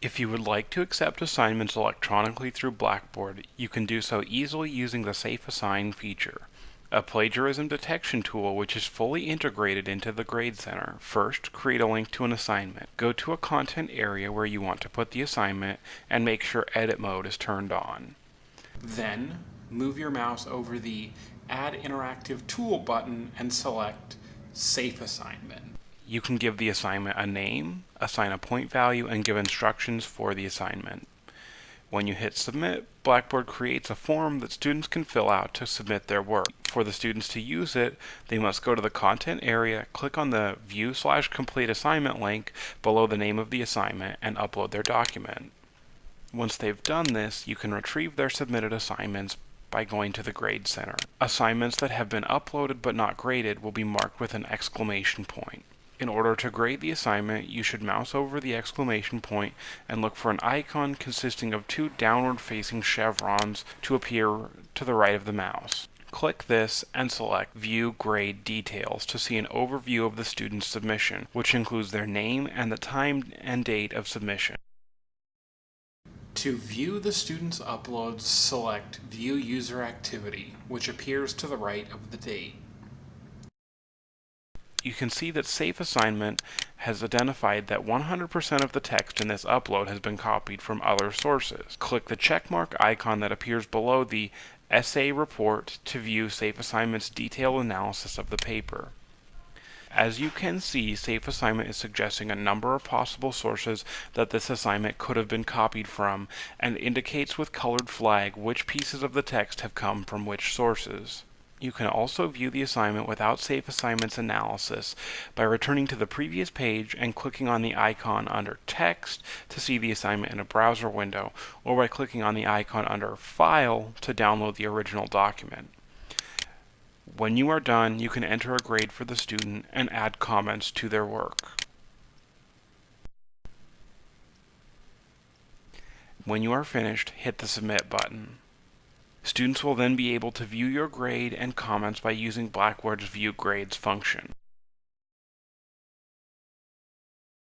If you would like to accept assignments electronically through Blackboard, you can do so easily using the SafeAssign feature, a plagiarism detection tool which is fully integrated into the Grade Center. First, create a link to an assignment. Go to a content area where you want to put the assignment and make sure edit mode is turned on. Then, move your mouse over the Add Interactive Tool button and select Safe Assignment. You can give the assignment a name, assign a point value, and give instructions for the assignment. When you hit submit, Blackboard creates a form that students can fill out to submit their work. For the students to use it, they must go to the content area, click on the view slash complete assignment link below the name of the assignment, and upload their document. Once they've done this, you can retrieve their submitted assignments by going to the Grade Center. Assignments that have been uploaded but not graded will be marked with an exclamation point. In order to grade the assignment, you should mouse over the exclamation point and look for an icon consisting of two downward-facing chevrons to appear to the right of the mouse. Click this and select View Grade Details to see an overview of the student's submission, which includes their name and the time and date of submission. To view the student's uploads, select View User Activity, which appears to the right of the date you can see that Safe Assignment has identified that 100% of the text in this upload has been copied from other sources. Click the checkmark icon that appears below the essay report to view Safe Assignment's detailed analysis of the paper. As you can see, Safe Assignment is suggesting a number of possible sources that this assignment could have been copied from and indicates with colored flag which pieces of the text have come from which sources. You can also view the assignment without Safe Assignments analysis by returning to the previous page and clicking on the icon under Text to see the assignment in a browser window, or by clicking on the icon under File to download the original document. When you are done, you can enter a grade for the student and add comments to their work. When you are finished, hit the Submit button. Students will then be able to view your grade and comments by using Blackboard's View Grades function.